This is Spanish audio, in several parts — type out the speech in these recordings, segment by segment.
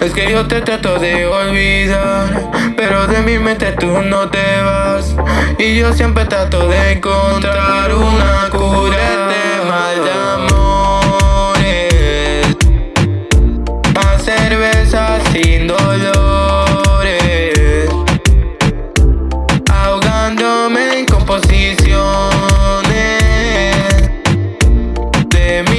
es que yo te trato de olvidar, pero de mi mente tú no te vas. Y yo siempre trato de encontrar una cura de mal de amores. Más cerveza sin dolores, ahogándome en composición.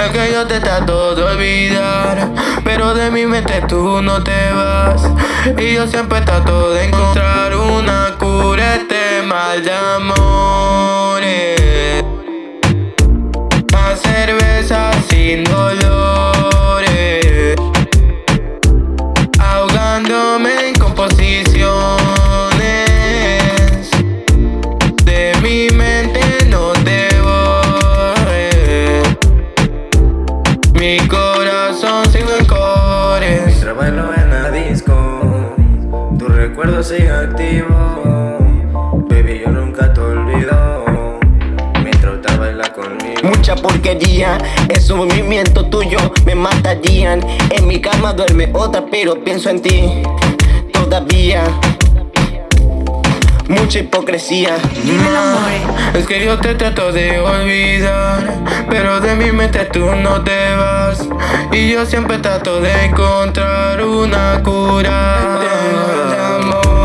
Es que yo te trato de olvidar Pero de mi mente tú no te vas. Y yo siempre trato de encontrar una cura este mal de amores Mi corazón sigue en cores recuerdo sigue activo. Baby, yo nunca te olvido. Mientras usted baila conmigo. Mucha porquería, esos movimientos tuyos me matarían. En mi cama duerme otra, pero pienso en ti. Todavía mucha hipocresía. Amor Es que yo te trato de olvidar Pero de mi mente tú no te vas. Y yo siempre trato de encontrar una cura. Más cerveza